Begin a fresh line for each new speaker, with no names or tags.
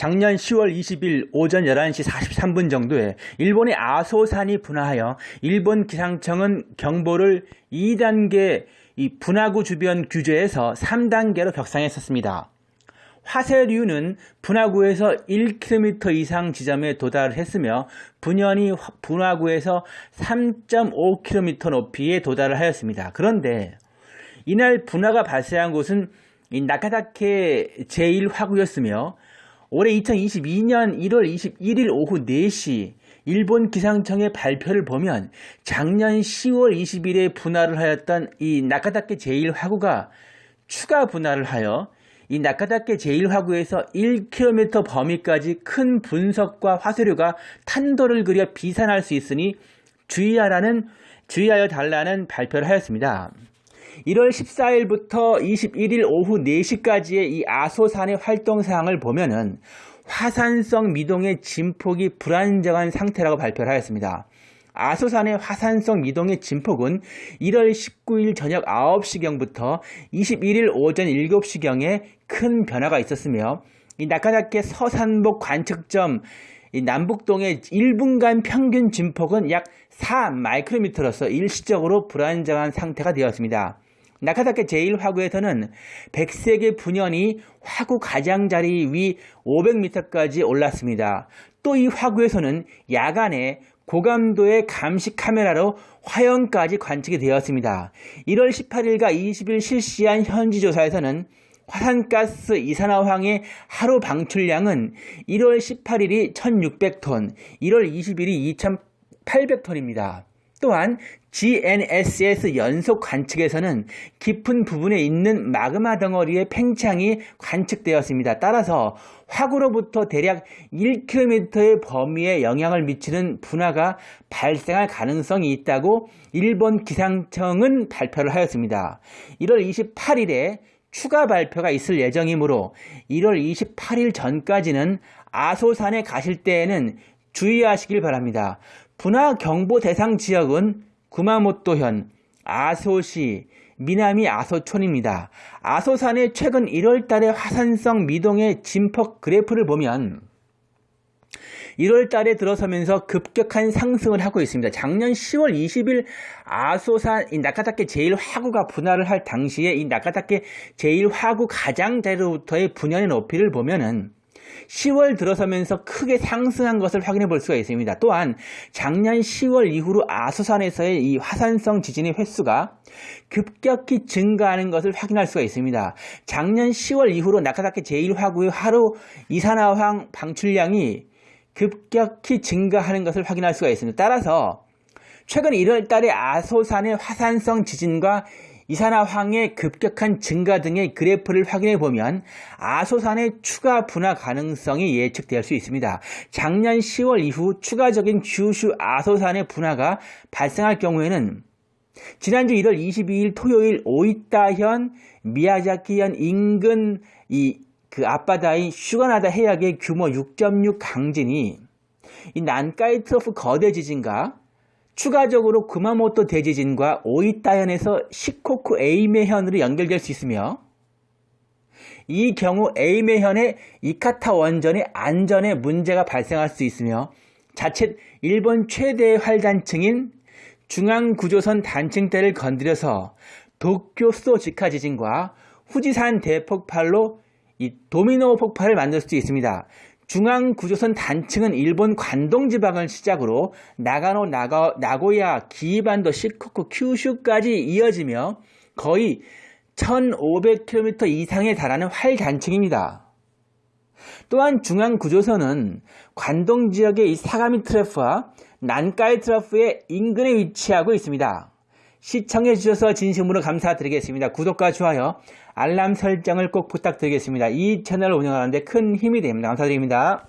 작년 10월 20일 오전 11시 43분 정도에 일본의 아소산이 분화하여 일본 기상청은 경보를 2단계 이 분화구 주변 규제에서 3단계로 벽상했었습니다. 화쇄류는 분화구에서 1km 이상 지점에 도달을 했으며 분연이 분화구에서 3.5km 높이에 도달을 하였습니다. 그런데 이날 분화가 발생한 곳은 나카다케 제1화구였으며 올해 2022년 1월 21일 오후 4시 일본 기상청의 발표를 보면 작년 10월 20일에 분할을 하였던 이 나카다케 제1화구가 추가 분할을 하여 이 나카다케 제1화구에서 1km 범위까지 큰 분석과 화쇄류가 탄도를 그려 비산할 수 있으니 주의하라는 주의하여 달라는 발표를 하였습니다. 1월 14일부터 21일 오후 4시까지의 이 아소산의 활동 사항을 보면은 화산성 미동의 진폭이 불안정한 상태라고 발표를 하였습니다. 아소산의 화산성 미동의 진폭은 1월 19일 저녁 9시경부터 21일 오전 7시경에 큰 변화가 있었으며 이 나카다케 서산복 관측점 남북동의 1분간 평균 진폭은 약 4마이크로미터로서 일시적으로 불안정한 상태가 되었습니다. 나카다케 제1화구에서는 100세계 분연이 화구 가장자리 위 500m까지 올랐습니다. 또 이 화구에서는 야간에 고감도의 감시 카메라로 화형까지 관측이 되었습니다. 1월 18일과 20일 실시한 현지 조사에서는 화산가스 이산화황의 하루 방출량은 1월 18일이 1600톤, 1월 20일이 2800톤입니다. 또한 GNSS 연속 관측에서는 깊은 부분에 있는 마그마 덩어리의 팽창이 관측되었습니다. 따라서 화구로부터 대략 1km의 범위에 영향을 미치는 분화가 발생할 가능성이 있다고 일본 기상청은 발표를 하였습니다. 1월 28일에 추가 발표가 있을 예정이므로 1월 28일 전까지는 아소산에 가실 때에는 주의하시길 바랍니다. 분화 경보 대상 지역은 구마모토현, 아소시, 미나미 아소촌입니다. 아소산의 최근 1월 달의 화산성 미동의 진폭 그래프를 보면 1월 달에 들어서면서 급격한 상승을 하고 있습니다. 작년 10월 20일 아소산 이 나카타케 제1화구가 분할을 할 당시에 이 나카타케 제1화구 가장자리로부터의 분연의 높이를 보면은 10월 들어서면서 크게 상승한 것을 확인해 볼 수가 있습니다. 또한 작년 10월 이후로 아소산에서의 이 화산성 지진의 횟수가 급격히 증가하는 것을 확인할 수가 있습니다. 작년 10월 이후로 나카다케 제1화구의 하루 이산화황 방출량이 급격히 증가하는 것을 확인할 수가 있습니다. 따라서 최근 1월 달에 아소산의 화산성 지진과 이산화황의 급격한 증가 등의 그래프를 확인해 보면 아소산의 추가 분화 가능성이 예측될 수 있습니다. 작년 10월 이후 추가적인 규슈 아소산의 분화가 발생할 경우에는 지난주 1월 22일 토요일 오이타현 미야자키현 인근 이 그 앞바다인 슈가나다 해역의 규모 6.6 강진이 이 난카이 트로프 거대 지진과 추가적으로 구마모토 대지진과 오이타현에서 시코쿠 에이메현으로 연결될 수 있으며 이 경우 에이메현의 이카타 원전의 안전에 문제가 발생할 수 있으며 자칫 일본 최대의 활단층인 중앙구조선 단층대를 건드려서 도쿄 수도 직하 지진과 후지산 대폭발로 이 도미노 폭발을 만들 수도 있습니다. 중앙구조선 단층은 일본 관동지방을 시작으로 나가노, 나가, 나고야, 기이반도, 시코쿠, 큐슈까지 이어지며 거의 1500km 이상에 달하는 활단층입니다. 또한 중앙구조선은 관동지역의 이 사가미 트래프와 난카이 트래프의 인근에 위치하고 있습니다. 시청해 주셔서 진심으로 감사드리겠습니다. 구독과 좋아요, 알람 설정을 꼭 부탁드리겠습니다. 이 채널을 운영하는데 큰 힘이 됩니다. 감사드립니다.